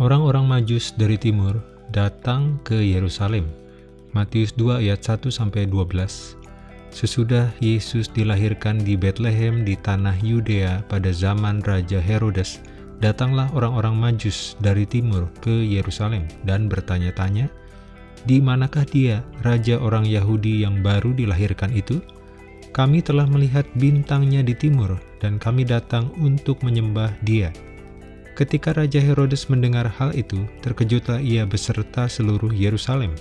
Orang-orang Majus dari timur datang ke Yerusalem. Matius 2 ayat 1 sampai 12. Sesudah Yesus dilahirkan di Bethlehem di tanah Yudea pada zaman Raja Herodes, datanglah orang-orang Majus dari timur ke Yerusalem dan bertanya-tanya, "Di manakah dia, raja orang Yahudi yang baru dilahirkan itu? Kami telah melihat bintangnya di timur, dan kami datang untuk menyembah dia." Ketika Raja Herodes mendengar hal itu, terkejutlah ia beserta seluruh Yerusalem.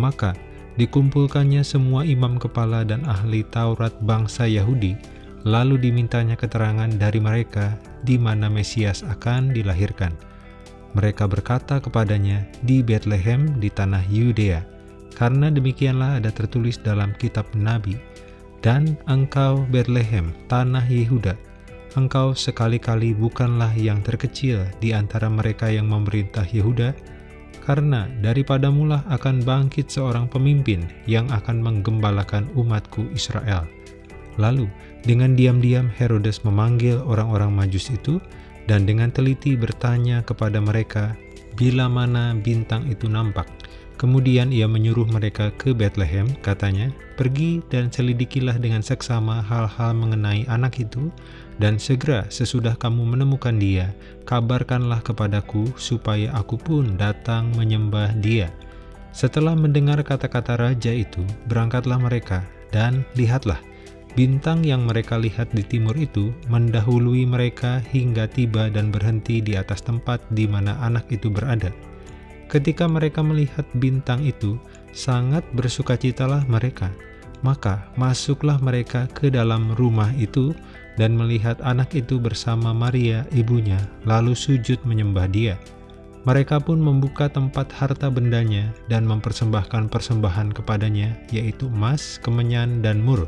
Maka dikumpulkannya semua imam kepala dan ahli Taurat bangsa Yahudi, lalu dimintanya keterangan dari mereka di mana Mesias akan dilahirkan. Mereka berkata kepadanya di Bethlehem di tanah Yudea, karena demikianlah ada tertulis dalam kitab Nabi, dan engkau Bethlehem, tanah Yehuda, engkau sekali-kali bukanlah yang terkecil di antara mereka yang memerintah Yehuda, karena daripadamulah akan bangkit seorang pemimpin yang akan menggembalakan umatku Israel. Lalu, dengan diam-diam Herodes memanggil orang-orang majus itu, dan dengan teliti bertanya kepada mereka, bila mana bintang itu nampak. Kemudian ia menyuruh mereka ke Bethlehem, katanya, Pergi dan selidikilah dengan seksama hal-hal mengenai anak itu, dan segera sesudah kamu menemukan dia, kabarkanlah kepadaku supaya aku pun datang menyembah dia. Setelah mendengar kata-kata raja itu, berangkatlah mereka, dan lihatlah, bintang yang mereka lihat di timur itu mendahului mereka hingga tiba dan berhenti di atas tempat di mana anak itu berada. Ketika mereka melihat bintang itu, sangat bersukacitalah mereka. Maka masuklah mereka ke dalam rumah itu dan melihat anak itu bersama Maria ibunya, lalu sujud menyembah dia. Mereka pun membuka tempat harta bendanya dan mempersembahkan persembahan kepadanya, yaitu emas, kemenyan, dan mur.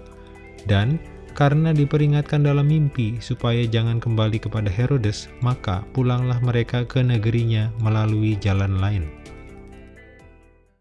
Dan karena diperingatkan dalam mimpi supaya jangan kembali kepada Herodes, maka pulanglah mereka ke negerinya melalui jalan lain.